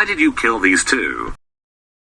Why did you kill these two?